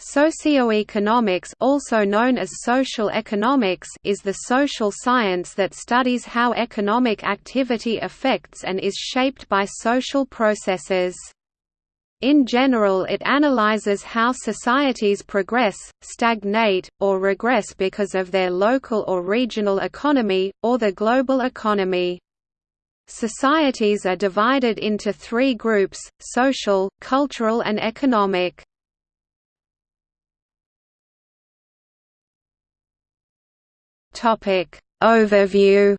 Socioeconomics also known as social economics is the social science that studies how economic activity affects and is shaped by social processes. In general it analyzes how societies progress, stagnate, or regress because of their local or regional economy, or the global economy. Societies are divided into three groups, social, cultural and economic. Topic Overview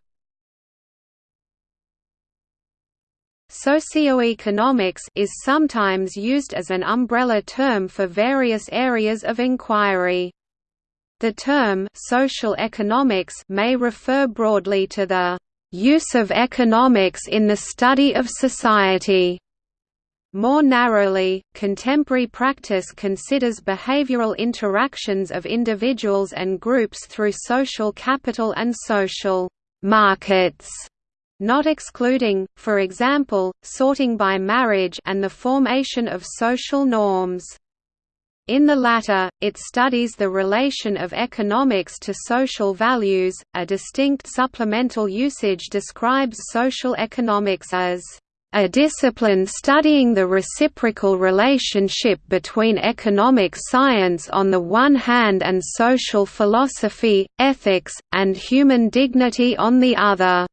Socioeconomics is sometimes used as an umbrella term for various areas of inquiry. The term social economics may refer broadly to the use of economics in the study of society more narrowly, contemporary practice considers behavioral interactions of individuals and groups through social capital and social markets, not excluding, for example, sorting by marriage and the formation of social norms. In the latter, it studies the relation of economics to social values. A distinct supplemental usage describes social economics as a discipline studying the reciprocal relationship between economic science on the one hand and social philosophy, ethics, and human dignity on the other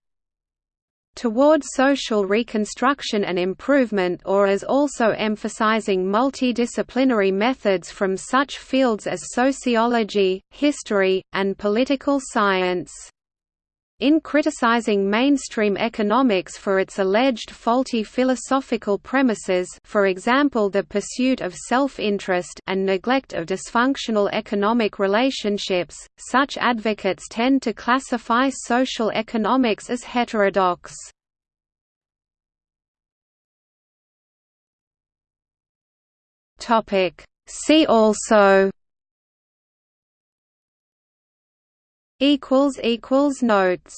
toward social reconstruction and improvement or as also emphasizing multidisciplinary methods from such fields as sociology, history, and political science. In criticizing mainstream economics for its alleged faulty philosophical premises for example the pursuit of self-interest and neglect of dysfunctional economic relationships, such advocates tend to classify social economics as heterodox. See also equals equals notes